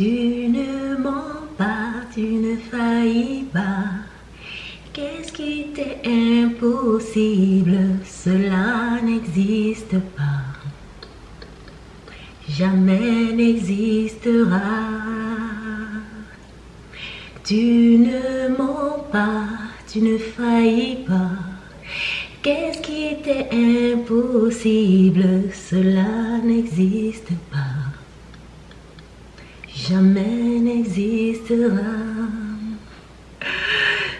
Tu ne mens pas, tu ne faillis pas. Qu'est-ce qui t'est impossible? Cela n'existe pas. Jamais n'existera. Tu ne mens pas, tu ne faillis pas. Qu'est-ce qui t'est impossible? Cela n'existe pas. Jamais n'existera.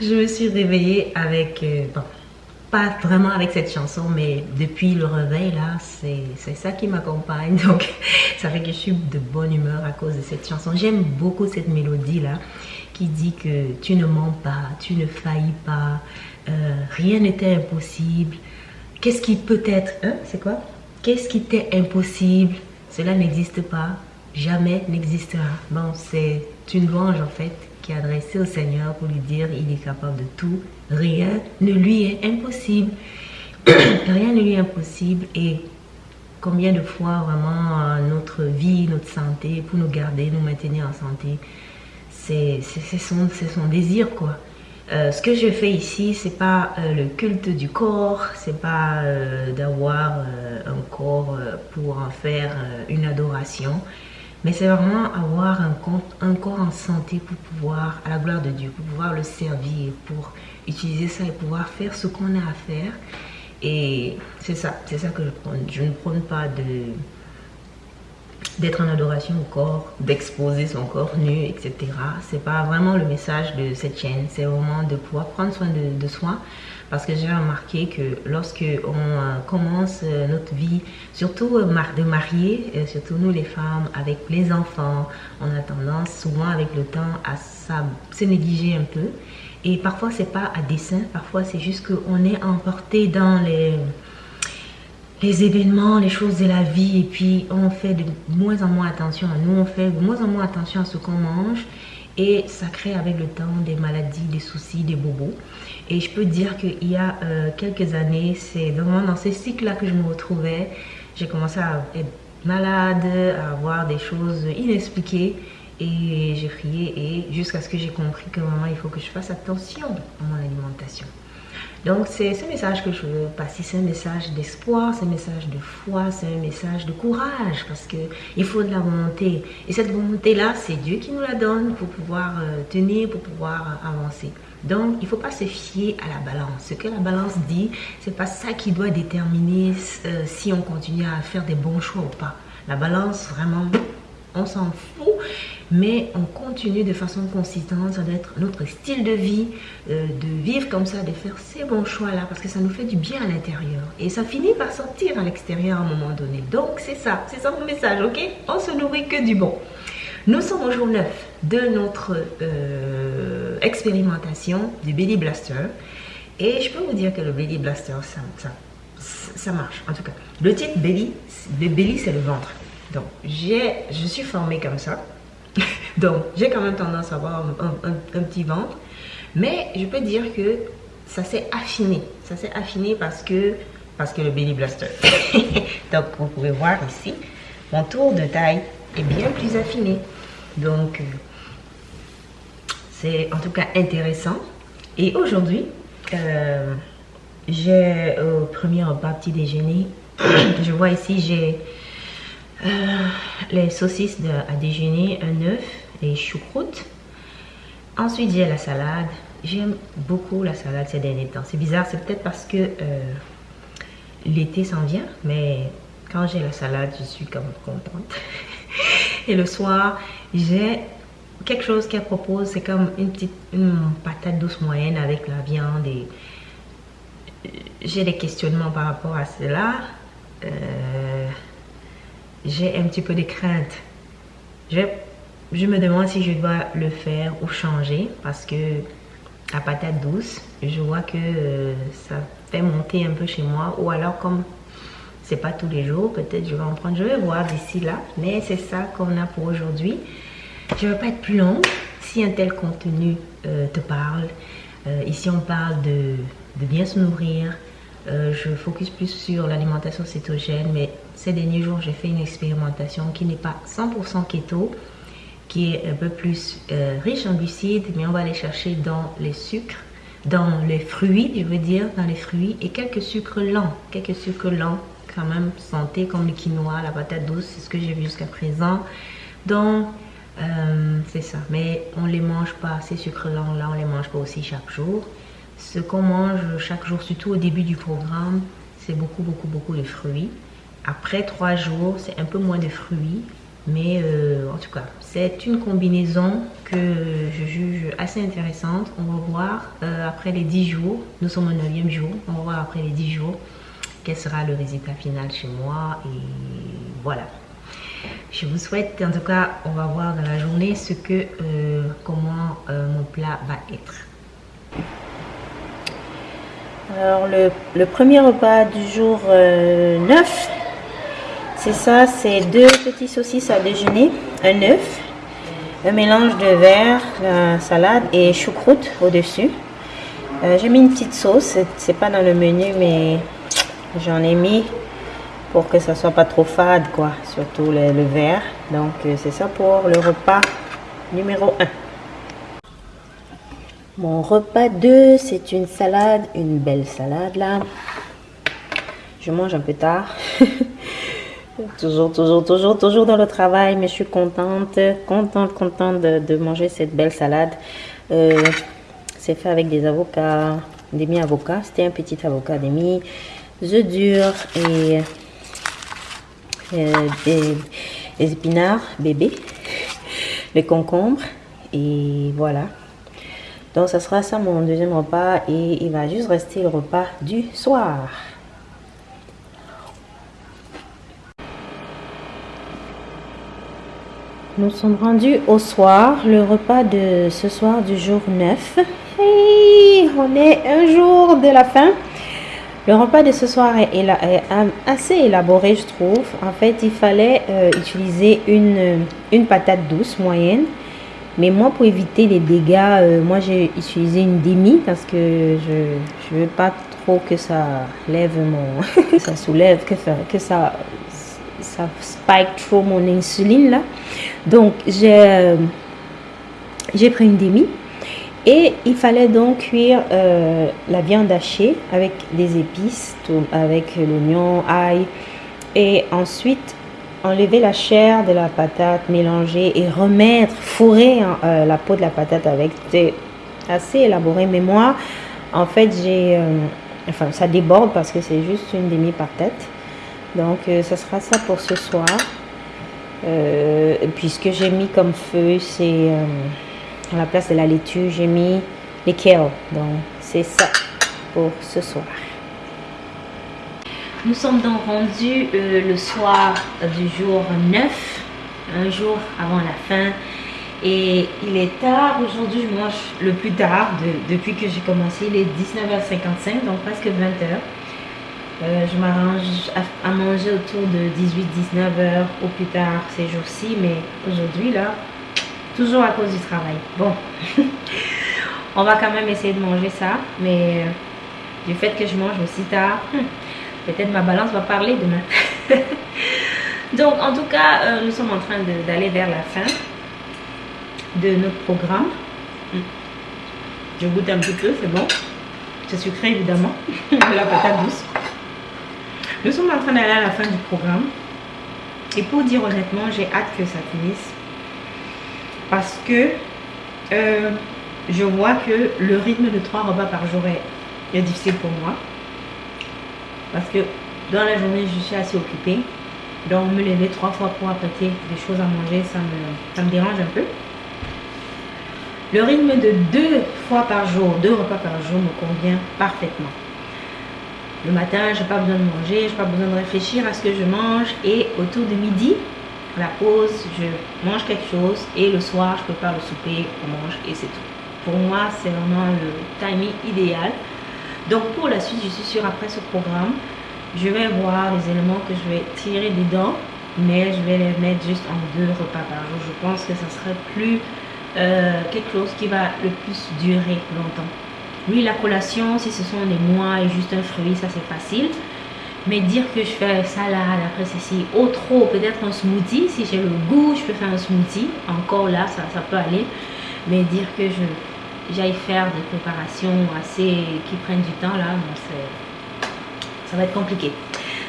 Je me suis réveillée avec, euh, bon, pas vraiment avec cette chanson, mais depuis le réveil là, c'est ça qui m'accompagne. Donc, ça fait que je suis de bonne humeur à cause de cette chanson. J'aime beaucoup cette mélodie là qui dit que tu ne mens pas, tu ne faillis pas, euh, rien n'était impossible. Qu'est-ce qui peut être, hein, c'est quoi? Qu'est-ce qui t'est impossible? Cela n'existe pas, jamais n'existera. Bon, c'est une louange en fait qui est adressée au Seigneur pour lui dire il est capable de tout, rien ne lui est impossible. rien ne lui est impossible et combien de fois vraiment euh, notre vie, notre santé, pour nous garder, nous maintenir en santé, c'est son, son désir quoi. Euh, ce que je fais ici, c'est pas euh, le culte du corps, c'est pas d'avoir un corps pour en faire une adoration, mais c'est vraiment avoir un, corps en santé pour pouvoir, à la gloire de Dieu, pour pouvoir le servir, pour utiliser ça et pouvoir faire ce qu'on a à faire. Et c'est ça, c'est ça que je prends. Je ne prône pas de d'être en adoration au corps, d'exposer son corps nu, etc. C'est pas vraiment le message de cette chaîne. C'est vraiment de pouvoir prendre soin de, soi, parce que j'ai remarqué que lorsque on euh, commence euh, notre vie, surtout euh, de marier, surtout nous les femmes, avec les enfants, on a tendance souvent avec le temps à se négliger un peu. Et parfois c'est pas à dessein, parfois c'est juste qu'on est emporté dans les, les événements, les choses de la vie et puis on fait de moins en moins attention à nous, on fait de moins en moins attention à ce qu'on mange et ça crée avec le temps des maladies, des soucis, des bobos. Et je peux dire qu'il y a euh, quelques années, c'est vraiment dans ces cycles-là que je me retrouvais. J'ai commencé à être malade, à avoir des choses inexpliquées. Et j'ai prié et jusqu'à ce que j'ai compris que vraiment il faut que je fasse attention à mon alimentation. Donc c'est ce message que je veux passer, c'est un message d'espoir, c'est un message de foi, c'est un message de courage parce que il faut de la volonté. Et cette volonté-là, c'est Dieu qui nous la donne pour pouvoir euh, tenir, pour pouvoir euh, avancer. Donc, il ne faut pas se fier à la balance. Ce que la balance dit, c'est pas ça qui doit déterminer euh, si on continue à faire des bons choix ou pas. La balance, vraiment, on s'en fout mais on continue de façon consistante, ça doit être notre style de vie, euh, de vivre comme ça, de faire ces bons choix-là, parce que ça nous fait du bien à l'intérieur. Et ça finit par sortir à l'extérieur à un moment donné. Donc c'est ça, c'est ça mon message, ok? On se nourrit que du bon. Nous sommes au jour 9 de notre euh, expérimentation du Belly Blaster. Et je peux vous dire que le Belly Blaster, ça, ça, marche. En tout cas, le titre Belly, le Belly c'est le ventre. Donc, je suis formée comme ça. Donc, j'ai quand même tendance à avoir un, petit ventre. Mais je peux dire que ça s'est affiné. Ça s'est affiné parce que, parce que le belly blaster. Donc, vous pouvez voir ici, mon tour de taille est bien plus affiné. Donc, c'est en tout cas intéressant. Et aujourd'hui, euh, j'ai au premier repas petit déjeuner, je vois ici, j'ai euh, les saucisses à déjeuner, un œuf, les choucroutes. Ensuite, j'ai la salade. J'aime beaucoup la salade ces derniers temps. C'est bizarre, c'est peut-être parce que euh, l'été s'en vient, mais quand j'ai la salade, je suis comme contente. Et le soir, j'ai quelque chose qu'elle propose, c'est comme une petite patate douce moyenne avec la viande et j'ai des questionnements par rapport à cela. Euh, j'ai un petit peu de crainte. Je, je me demande si je dois le faire ou changer parce que la patate douce, je vois que euh, ça fait monter un peu chez moi ou alors comme c'est pas tous les jours, peut-être je vais en prendre, je vais voir d'ici là, mais c'est ça qu'on a pour aujourd'hui. Je ne vais pas être plus longue. Si un tel contenu euh, te parle, euh, ici on parle de, de bien se nourrir, euh, je focus plus sur l'alimentation cétogène, mais ces derniers jours, j'ai fait une expérimentation qui n'est pas 100% keto. qui est un peu plus euh, riche en glucides, mais on va aller chercher dans les sucres, dans les fruits, je veux dire, dans les fruits, et quelques sucres lents, quelques sucres lents quand même santé, comme le quinoa, la patate douce, c'est ce que j'ai vu jusqu'à présent. Donc, euh, c'est ça. Mais on les mange pas, ces sucres lents là, on les mange pas aussi chaque jour. Ce qu'on mange chaque jour, surtout au début du programme, c'est beaucoup, beaucoup, beaucoup de fruits. Après trois jours, c'est un peu moins de fruits, mais euh, en tout cas, c'est une combinaison que je juge assez intéressante. On va voir euh, après les 10 jours, nous sommes au 9 jour, on va voir après les 10 jours quel sera le résultat final chez moi. Et voilà. Je vous souhaite, en tout cas, on va voir dans la journée ce que, euh, comment mon plat va être. Alors, le, premier repas du jour 9, c'est ça, c'est deux petits saucisses à déjeuner, un œuf, un mélange de verre, la salade et choucroute au-dessus. Euh, j'ai mis une petite sauce, c'est pas dans le menu, mais j'en ai mis pour que ça soit pas trop fade, quoi, surtout le, le verre. Donc, euh, c'est ça pour le repas numéro 1. Mon repas 2, c'est une salade, une belle salade là. Je mange un peu tard. Toujours, toujours, toujours, toujours dans le travail, mais je suis contente, contente, contente de, manger cette belle salade. Euh, c'est fait avec des avocats, des mi-avocats. C'était un petit avocat demi, œufs durs et euh, des, épinards bébés, les concombres. Et voilà. Donc, ça sera ça mon deuxième repas et il va juste rester le repas du soir. Nous sommes rendus au soir, le repas de ce soir du jour 9. Hey, on est un jour de la fin. Le repas de ce soir est, assez élaboré, je trouve. En fait, il fallait euh, utiliser une, une patate douce moyenne. Mais moi, pour éviter les dégâts, euh, moi j'ai utilisé une demi parce que je ne veux pas trop que ça lève mon... ça soulève, que, que ça ça spike trop mon insuline là. Donc j'ai euh, pris une demi et il fallait donc cuire euh, la viande hachée avec des épices, avec l'oignon, ail et ensuite enlever la chair de la patate, mélanger et remettre, fourrer euh, la peau de la patate avec. C'était assez élaboré, mais moi, en fait, j'ai, enfin, ça déborde parce que c'est juste une demi patate. Donc, euh, ça sera ça pour ce soir. Euh, puisque j'ai mis comme feu, c'est euh, à la place de la laitue, j'ai mis les kale. Donc, c'est ça pour ce soir. Nous sommes donc rendus le soir du jour 9, un jour avant la fin. Et il est tard, aujourd'hui je mange le plus tard depuis que j'ai commencé, il est 19h55, donc presque 20h. Euh, je m'arrange à, manger autour de 18-19 heures au plus tard ces jours-ci, mais aujourd'hui, là, toujours à cause du travail. Bon, on va quand même essayer de manger ça, mais euh, du fait que je mange aussi tard, hmm, peut-être ma balance va parler demain. Donc, en tout cas, euh, nous sommes en train d'aller vers la fin de notre programme. Hmm. Je goûte un petit peu, c'est bon. C'est sucré évidemment, la patate douce. Nous sommes en train d'aller à la fin du programme. Et pour dire honnêtement, j'ai hâte que ça finisse. Parce que euh, je vois que le rythme de trois repas par jour est, difficile pour moi. Parce que dans la journée, je suis assez occupée. Donc me lever trois fois pour apprêter des choses à manger, ça me, ça me dérange un peu. Le rythme de deux fois par jour, deux repas par jour me convient parfaitement. Le matin, je n'ai pas besoin de manger, je n'ai pas besoin de réfléchir à ce que je mange. Et autour de midi, la pause, je mange quelque chose. Et le soir, je prépare le souper, on mange et c'est tout. Pour moi, c'est vraiment le timing idéal. Donc pour la suite, je suis sûre, après ce programme, je vais voir les éléments que je vais tirer dedans. Mais je vais les mettre juste en deux repas par jour. Je pense que ça serait plus euh, quelque chose qui va le plus durer longtemps. Oui, la collation, si ce sont des mois et juste un fruit, ça c'est facile. Mais dire que je fais salade, après ceci, au trop, peut-être un smoothie, si j'ai le goût, je peux faire un smoothie. Encore là, ça, ça peut aller. Mais dire que je j'aille faire des préparations assez qui prennent du temps là, ça va être compliqué.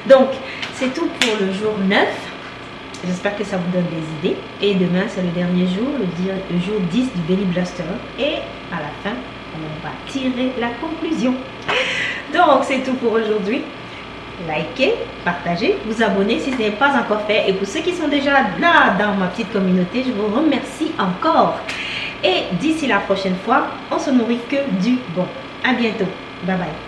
Donc, c'est tout pour le jour 9. J'espère que ça vous donne des idées. Et demain, c'est le dernier jour, le, jour 10 du Belly Blaster. Et à la fin, on va tirer la conclusion. Donc, c'est tout pour aujourd'hui. Likez, partagez, vous abonnez si ce n'est pas encore fait. Et pour ceux qui sont déjà là dans ma petite communauté, je vous remercie encore. Et d'ici la prochaine fois, on se nourrit que du bon. À bientôt. Bye bye.